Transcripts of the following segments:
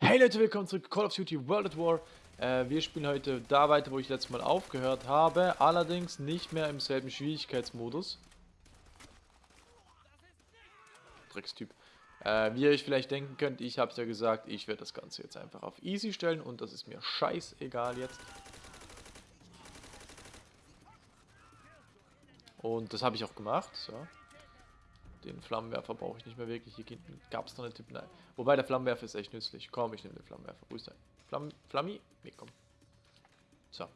Hey Leute, willkommen zurück Call of Duty World at War. Äh, wir spielen heute da weiter, wo ich letztes Mal aufgehört habe, allerdings nicht mehr im selben Schwierigkeitsmodus. Dreckstyp. Äh, wie ihr euch vielleicht denken könnt, ich habe es ja gesagt, ich werde das Ganze jetzt einfach auf Easy stellen und das ist mir scheißegal jetzt. Und das habe ich auch gemacht, so. Den Flammenwerfer brauche ich nicht mehr wirklich. Hier gab es noch eine Tipp. Nein. Wobei der Flammenwerfer ist echt nützlich. Komm, ich nehme den Flammenwerfer. Wo ist der? Flamm Flammi? Nee, komm. So.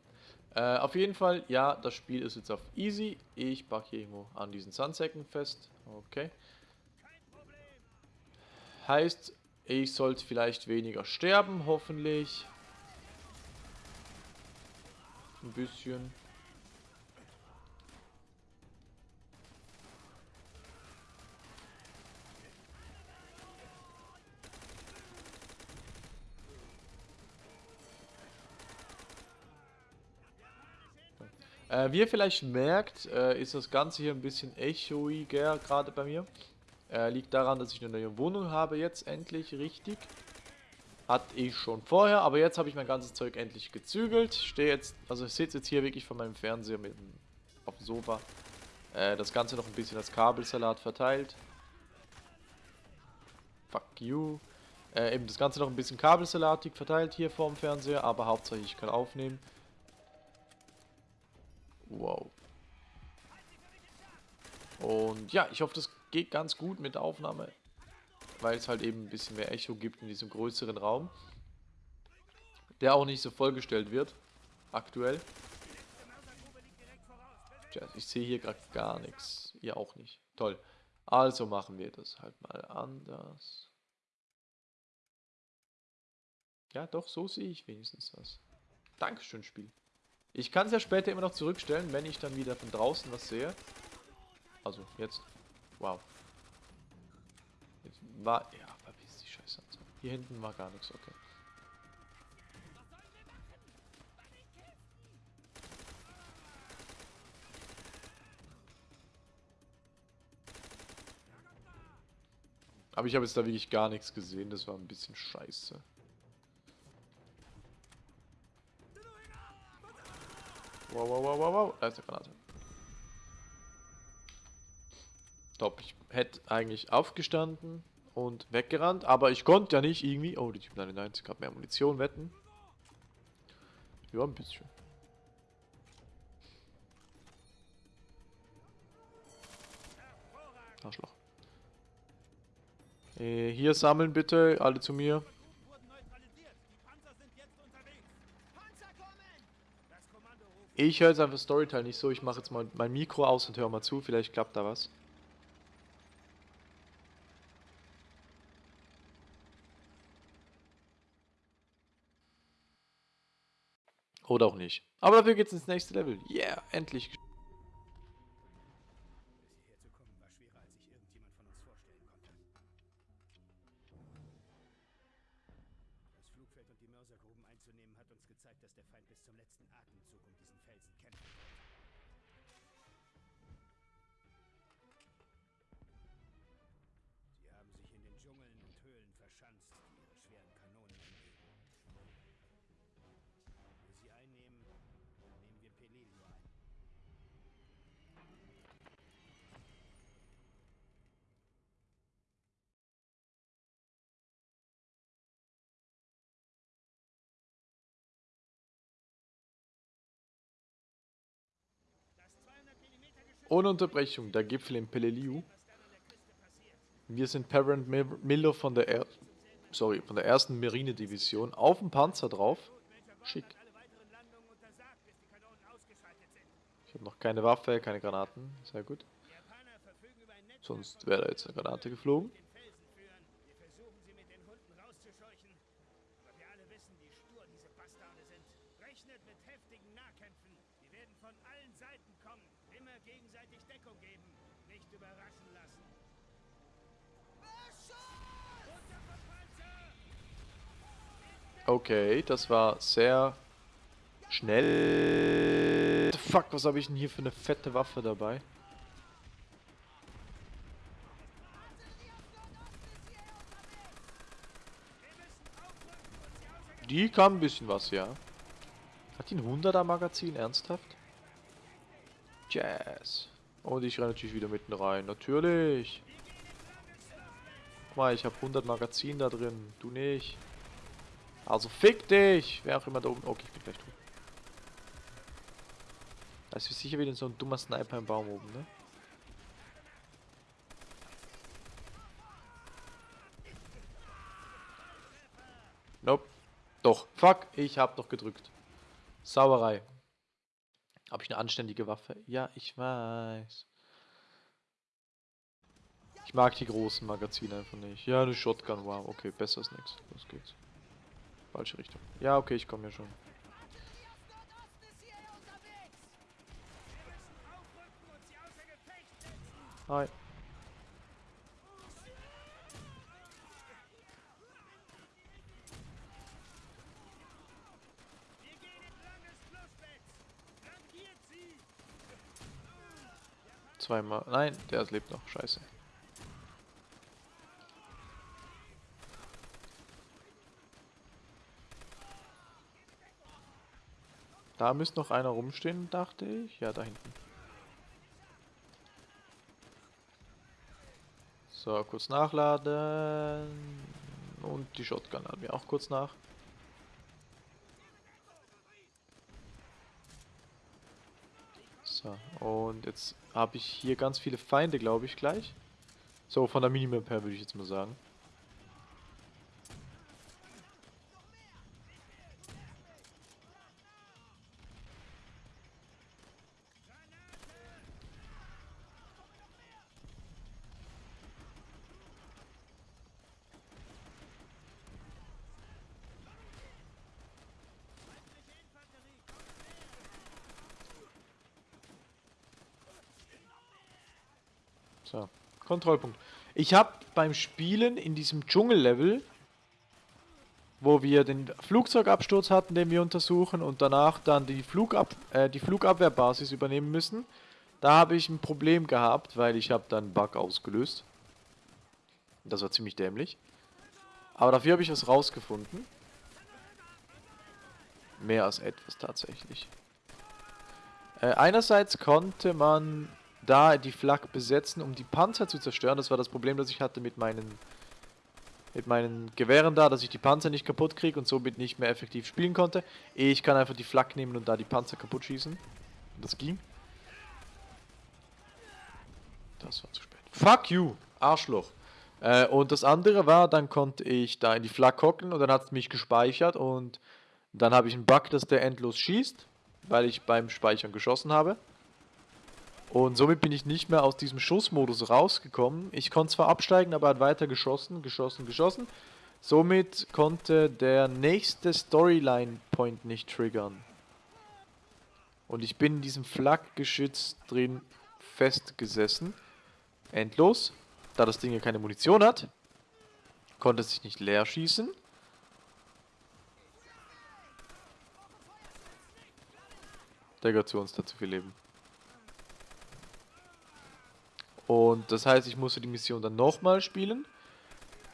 Äh, auf jeden Fall, ja, das Spiel ist jetzt auf easy. Ich packe hier irgendwo an diesen Sandsäcken fest. Okay. Heißt, ich sollte vielleicht weniger sterben, hoffentlich. Ein bisschen. Äh, wie ihr vielleicht merkt, äh, ist das Ganze hier ein bisschen echoiger gerade bei mir. Äh, liegt daran, dass ich eine neue Wohnung habe jetzt endlich richtig. Hatte ich schon vorher, aber jetzt habe ich mein ganzes Zeug endlich gezügelt. Stehe jetzt, also ich sitze jetzt hier wirklich vor meinem Fernseher mit dem, auf dem Sofa. Äh, das Ganze noch ein bisschen als Kabelsalat verteilt. Fuck you. Äh, eben das Ganze noch ein bisschen kabelsalatig verteilt hier vor dem Fernseher, aber hauptsächlich ich kann aufnehmen. Wow. Und ja, ich hoffe, das geht ganz gut mit der Aufnahme, weil es halt eben ein bisschen mehr Echo gibt in diesem größeren Raum, der auch nicht so vollgestellt wird, aktuell. Tja, ich sehe hier gerade gar nichts, ihr auch nicht. Toll. Also machen wir das halt mal anders. Ja, doch, so sehe ich wenigstens was. Dankeschön, Spiel. Ich kann es ja später immer noch zurückstellen, wenn ich dann wieder von draußen was sehe. Also, jetzt. Wow. Jetzt war... Ja, verpiss die Scheiße. Hier hinten war gar nichts, okay. Aber ich habe jetzt da wirklich gar nichts gesehen. Das war ein bisschen scheiße. Wow, wow, wow, wow, wow. Da ist eine Granate. Top, ich hätte eigentlich aufgestanden und weggerannt, aber ich konnte ja nicht irgendwie... Oh, die Typ 99 hat mehr Munition, wetten. Ja, ein bisschen. Arschloch. Äh, hier sammeln bitte, alle zu mir. Ich höre jetzt einfach Storyteil nicht so. Ich mache jetzt mal mein Mikro aus und höre mal zu. Vielleicht klappt da was. Oder auch nicht. Aber dafür geht's ins nächste Level. Yeah, endlich. Ohne Unterbrechung, der Gipfel in Peleliu. Wir sind Parent Miller von der, er sorry, von der ersten Marine-Division auf dem Panzer drauf. Schick. Ich habe noch keine Waffe, keine Granaten. Sehr gut. Sonst wäre da jetzt eine Granate geflogen. Okay, das war sehr schnell. Fuck, was habe ich denn hier für eine fette Waffe dabei? Die kann ein bisschen was, ja. Hat die ein 100er Magazin? Ernsthaft? Jazz. Und ich renne natürlich wieder mitten rein. Natürlich. Guck mal, ich habe 100 Magazin da drin. Du nicht. Also fick dich. Wer auch immer da oben... Okay, ich bin gleich tot. Da ist sicher wieder so ein dummer Sniper im Baum oben, ne? Nope. Doch. Fuck, ich hab doch gedrückt. Sauerei. Habe ich eine anständige Waffe? Ja, ich weiß. Ich mag die großen Magazine einfach nicht. Ja, eine Shotgun, wow. Okay, besser als nichts. Los geht's. Falsche Richtung. Ja, okay, ich komme ja schon. Hi. Zweimal. Nein, der lebt noch. Scheiße. Da müsste noch einer rumstehen, dachte ich. Ja, da hinten. So, kurz nachladen. Und die Shotgun laden wir auch kurz nach. So, und jetzt habe ich hier ganz viele Feinde, glaube ich, gleich. So, von der Minimap her würde ich jetzt mal sagen. So, Kontrollpunkt. Ich habe beim Spielen in diesem Dschungellevel, wo wir den Flugzeugabsturz hatten, den wir untersuchen und danach dann die, Flugab äh, die Flugabwehrbasis übernehmen müssen, da habe ich ein Problem gehabt, weil ich habe dann einen Bug ausgelöst. Das war ziemlich dämlich. Aber dafür habe ich was rausgefunden. Mehr als etwas tatsächlich. Äh, einerseits konnte man da die Flak besetzen, um die Panzer zu zerstören. Das war das Problem, das ich hatte mit meinen mit meinen Gewehren da, dass ich die Panzer nicht kaputt kriege und somit nicht mehr effektiv spielen konnte. Ich kann einfach die Flak nehmen und da die Panzer kaputt schießen. Das ging. Das war zu spät. Fuck you, Arschloch. Äh, und das andere war, dann konnte ich da in die Flak hocken und dann hat es mich gespeichert und dann habe ich einen Bug, dass der endlos schießt, weil ich beim Speichern geschossen habe. Und somit bin ich nicht mehr aus diesem Schussmodus rausgekommen. Ich konnte zwar absteigen, aber er hat weiter geschossen, geschossen, geschossen. Somit konnte der nächste Storyline-Point nicht triggern. Und ich bin in diesem Flakgeschütz drin festgesessen. Endlos. Da das Ding ja keine Munition hat, konnte es sich nicht leer schießen. Der gehört zu uns, da zu viel Leben. Und das heißt, ich musste die Mission dann nochmal spielen.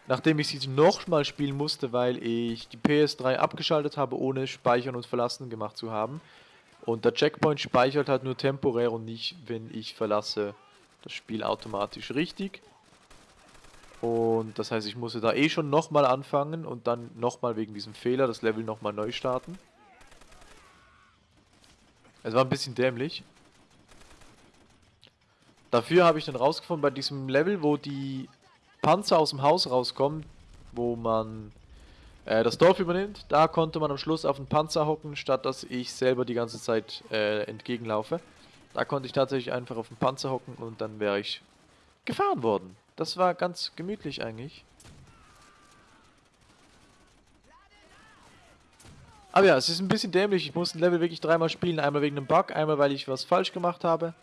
Nachdem ich sie nochmal spielen musste, weil ich die PS3 abgeschaltet habe, ohne Speichern und Verlassen gemacht zu haben. Und der Checkpoint speichert halt nur temporär und nicht, wenn ich verlasse das Spiel automatisch richtig. Und das heißt, ich musste da eh schon nochmal anfangen und dann nochmal wegen diesem Fehler das Level nochmal neu starten. Es war ein bisschen dämlich. Dafür habe ich dann rausgefunden, bei diesem Level, wo die Panzer aus dem Haus rauskommen, wo man äh, das Dorf übernimmt, da konnte man am Schluss auf den Panzer hocken, statt dass ich selber die ganze Zeit äh, entgegenlaufe. Da konnte ich tatsächlich einfach auf den Panzer hocken und dann wäre ich gefahren worden. Das war ganz gemütlich eigentlich. Aber ja, es ist ein bisschen dämlich. Ich muss ein Level wirklich dreimal spielen. Einmal wegen einem Bug, einmal weil ich was falsch gemacht habe.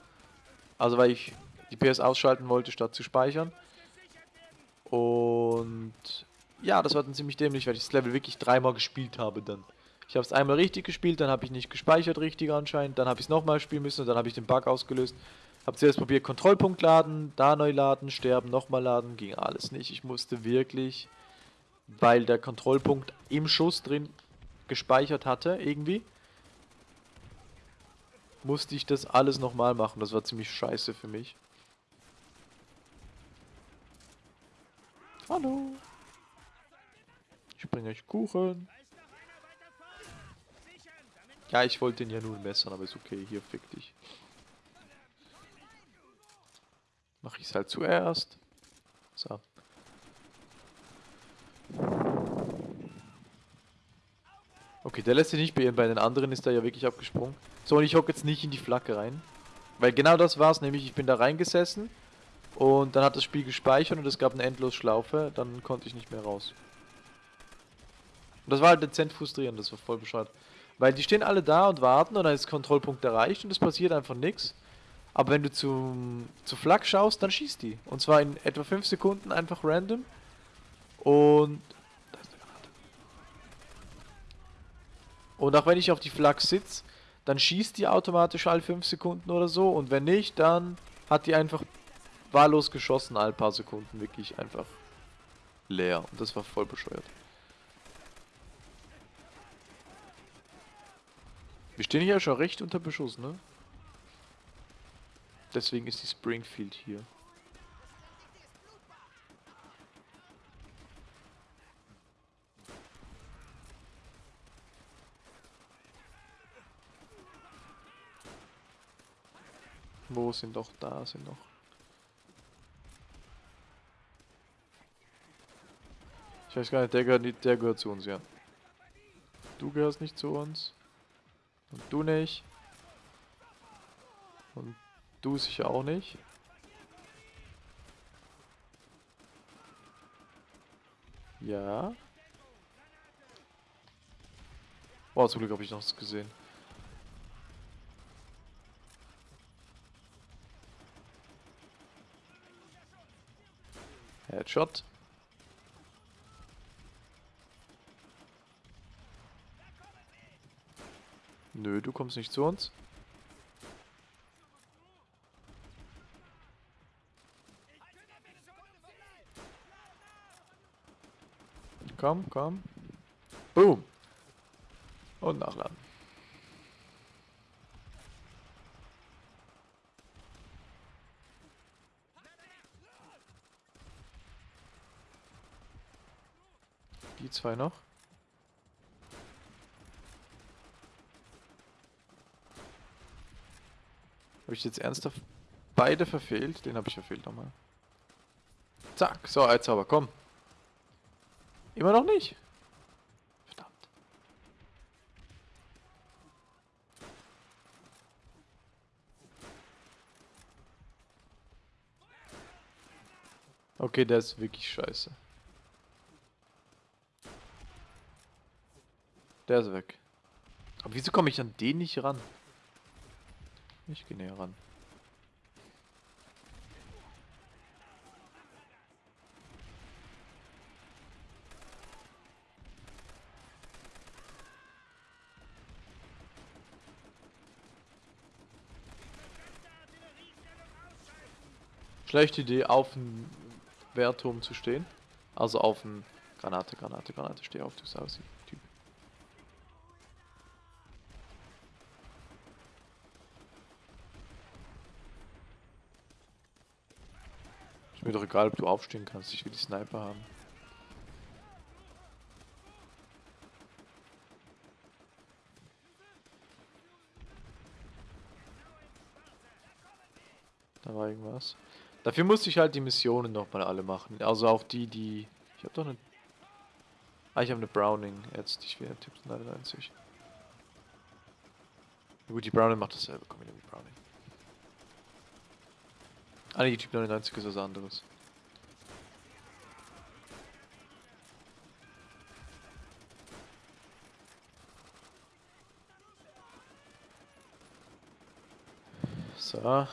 Also weil ich die PS ausschalten wollte, statt zu speichern. Und ja, das war dann ziemlich dämlich, weil ich das Level wirklich dreimal gespielt habe dann. Ich habe es einmal richtig gespielt, dann habe ich nicht gespeichert richtig anscheinend, dann habe ich es nochmal spielen müssen und dann habe ich den Bug ausgelöst. Habe zuerst probiert, Kontrollpunkt laden, da neu laden, sterben, nochmal laden, ging alles nicht. Ich musste wirklich, weil der Kontrollpunkt im Schuss drin gespeichert hatte, irgendwie, musste ich das alles nochmal machen. Das war ziemlich scheiße für mich. Hallo. Ich bringe euch Kuchen. Ja, ich wollte ihn ja nur messern, aber ist okay. Hier, fick dich. Mach ich es halt zuerst. So. Okay, der lässt sich nicht beirren. Bei den anderen ist er ja wirklich abgesprungen. So, und ich hocke jetzt nicht in die Flagge rein. Weil genau das war's, nämlich ich bin da reingesessen und dann hat das Spiel gespeichert und es gab eine Endlosschlaufe, dann konnte ich nicht mehr raus. Und das war halt dezent frustrierend, das war voll bescheuert. Weil die stehen alle da und warten und dann ist Kontrollpunkt erreicht und es passiert einfach nichts. Aber wenn du zum, zu Flak schaust, dann schießt die. Und zwar in etwa 5 Sekunden einfach random. Und... Da ist eine Granate. Und auch wenn ich auf die Flak sitze, dann schießt die automatisch alle 5 Sekunden oder so. Und wenn nicht, dann hat die einfach wahllos geschossen alle paar Sekunden. Wirklich einfach leer. Und das war voll bescheuert. Wir stehen hier schon recht unter Beschuss, ne? Deswegen ist die Springfield hier. Wo sind doch da sind noch. Ich weiß gar nicht, der gehört nicht, der gehört zu uns, ja. Du gehörst nicht zu uns. Und du nicht. Und du sicher auch nicht. Ja. Oh, zum Glück habe ich noch was gesehen. Headshot. Nö, du kommst nicht zu uns. Komm, komm. Boom. Und nachladen. Die zwei noch. Habe ich jetzt ernsthaft beide verfehlt? Den habe ich verfehlt nochmal. Zack, so, jetzt aber, komm. Immer noch nicht. Verdammt. Okay, der ist wirklich scheiße. Der ist weg. Aber wieso komme ich an den nicht ran? Ich gehe näher ran. Schlechte Idee, auf dem Wehrturm zu stehen. Also auf dem Granate, Granate, Granate, steh auf, du Sausi. Typ. Ist mir doch egal, ob du aufstehen kannst. Ich will die Sniper haben. Da war irgendwas. Dafür musste ich halt die Missionen nochmal alle machen. Also auch die, die... Ich habe doch eine... Ah, ich habe eine Browning jetzt. Ich will Tipp 99. Gut, die Browning macht dasselbe. Komm, nehme die Browning. Ah, die Typ 99 ist was anderes. So.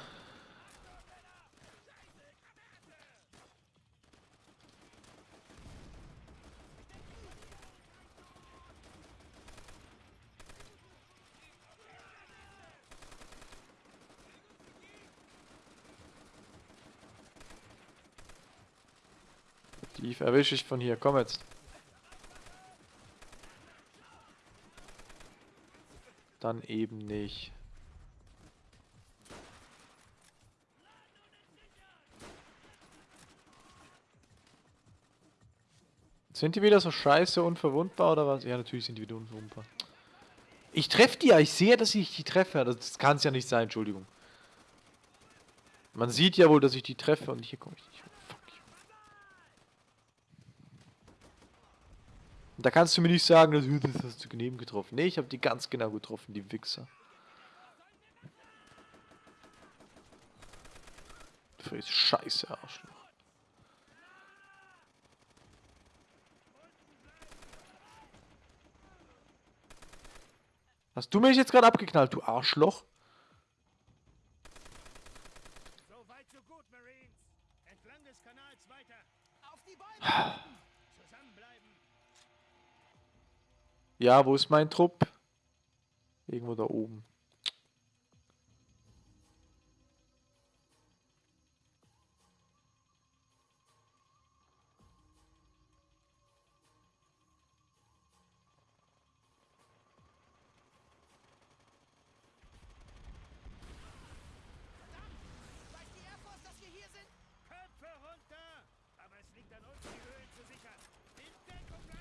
Die erwische ich von hier. Komm jetzt. Dann eben nicht. Sind die wieder so scheiße unverwundbar oder was? Ja, natürlich sind die wieder unverwundbar. Ich treffe die ja, ich sehe, dass ich die treffe. Das kann es ja nicht sein, Entschuldigung. Man sieht ja wohl, dass ich die treffe und hier komme ich nicht. Fuck you. Da kannst du mir nicht sagen, dass, das hast du daneben getroffen. Nee, ich habe die ganz genau getroffen, die Wichser. Du frisst Scheiße, Arschloch. Hast du mich jetzt gerade abgeknallt, du Arschloch? So weit, so gut, Marines. Entlang des Kanals weiter. Auf die Bäume! Ja, wo ist mein Trupp? Irgendwo da oben.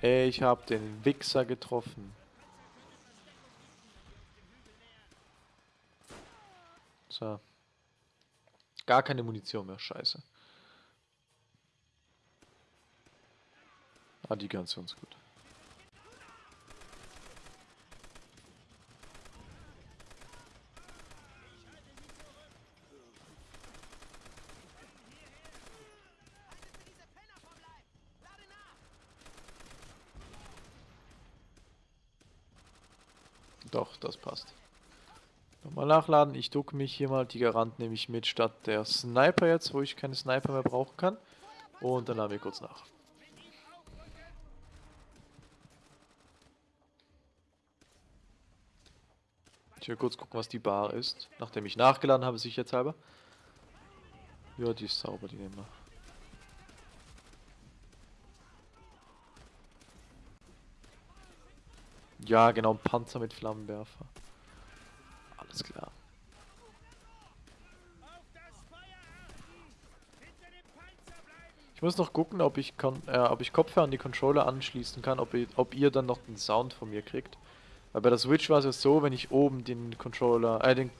Ich hab den Wichser getroffen. So. Gar keine Munition mehr, scheiße. Ah, die ganz uns gut. Haltet für diese Penner vom Leib! Lade nach! Doch, das passt. Nochmal nachladen. Ich ducke mich hier mal. Die Garant nehme ich mit statt der Sniper jetzt, wo ich keine Sniper mehr brauchen kann. Und dann laden wir kurz nach. Ich will kurz gucken, was die Bar ist. Nachdem ich nachgeladen habe, sicherheitshalber. Ja, die ist sauber, die nehmen wir. Ja, genau, Panzer mit Flammenwerfer. Alles klar. Auf das Feuer achten! Hinter dem Panzer bleiben! Ich muss noch gucken, ob ich, äh, ob ich Kopfhörer an die Controller anschließen kann, ob ihr, ob ihr dann noch den Sound von mir kriegt. Weil bei der Switch war es ja so, wenn ich oben den Controller, äh, den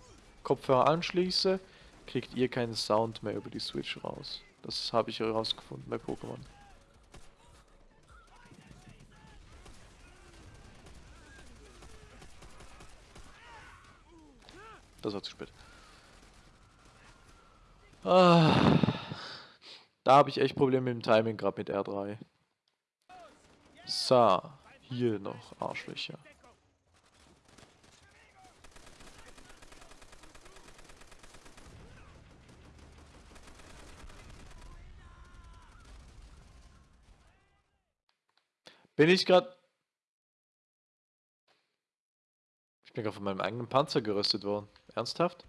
Kopfhörer anschließe, kriegt ihr keinen Sound mehr über die Switch raus. Das habe ich herausgefunden bei Pokémon. Das war zu spät. Ah, da habe ich echt Probleme mit dem Timing, gerade mit R3. So, hier noch Arschlöcher. Bin ich gerade... Ich bin gerade von meinem eigenen Panzer geröstet worden. Ernsthaft?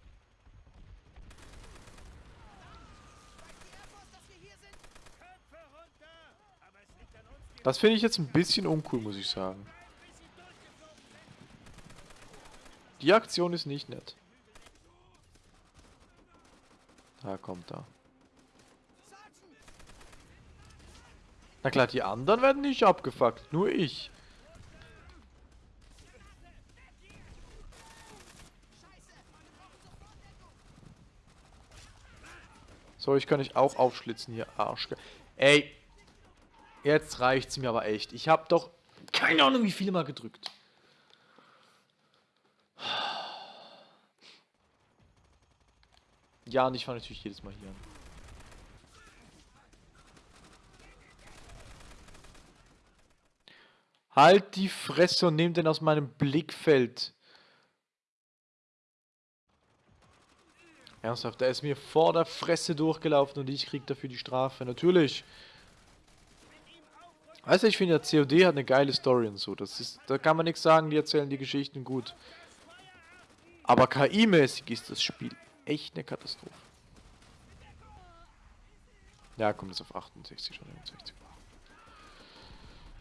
Das finde ich jetzt ein bisschen uncool, muss ich sagen. Die Aktion ist nicht nett. Da kommt. Sergeant! Na klar, die anderen werden nicht abgefuckt, nur ich. Scheiße! Wir brauchen sofort Deckung! So, ich kann dich auch aufschlitzen hier, Arsch. Ey, jetzt reicht's mir aber echt. Ich habe doch keine Ahnung, wie viele mal gedrückt. Ja, und ich fahre natürlich jedes Mal hier an. Halt die Fresse und nimm den aus meinem Blickfeld. Ernsthaft, der ist mir vor der Fresse durchgelaufen und ich krieg dafür die Strafe. Natürlich. Weißt du, ich finde, der COD hat eine geile Story und so. Das ist, da kann man nichts sagen, die erzählen die Geschichten gut. Aber KI-mäßig ist das Spiel echt eine Katastrophe. Ja, kommt jetzt auf 68 schon 69.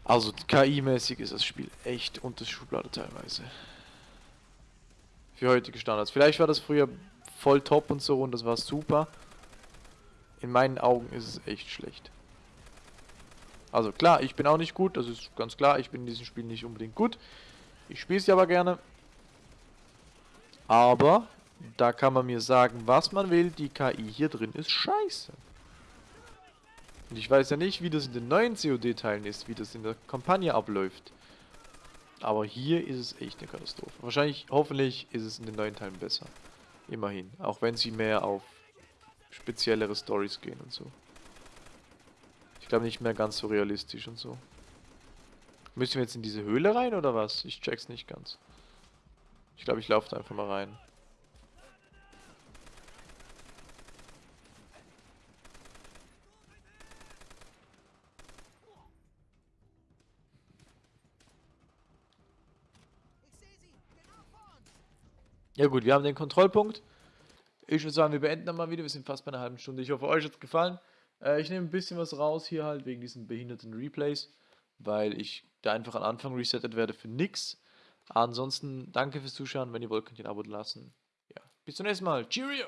Also KI-mäßig ist das Spiel echt unter Schublade teilweise. Für heutige Standards. Vielleicht war das früher voll top und so und das war super. In meinen Augen ist es echt schlecht. Also klar, ich bin auch nicht gut, das ist ganz klar. Ich bin in diesem Spiel nicht unbedingt gut. Ich spiele es ja aber gerne. Aber da kann man mir sagen, was man will. Die KI hier drin ist scheiße. Und ich weiß ja nicht, wie das in den neuen COD-Teilen ist, wie das in der Kampagne abläuft. Aber hier ist es echt eine Katastrophe. Wahrscheinlich, hoffentlich ist es in den neuen Teilen besser. Immerhin. Auch wenn sie mehr auf speziellere Stories gehen und so. Ich glaube nicht mehr ganz so realistisch und so. Müssen wir jetzt in diese Höhle rein oder was? Ich check's nicht ganz. Ich glaube, ich laufe da einfach mal rein. Ich sehe sie. Genau vor uns. Ja gut, wir haben den Kontrollpunkt. Ich würde sagen, wir beenden dann mal wieder. Wir sind fast bei einer halben Stunde. Ich hoffe, euch hat es gefallen. Äh, ich nehme ein bisschen was raus hier halt wegen diesen behinderten Replays, weil ich da einfach am Anfang resettet werde für nix. Ansonsten danke fürs Zuschauen. Wenn ihr wollt, könnt ihr ein Abo lassen. Ja, bis zum nächsten Mal. Cheerio!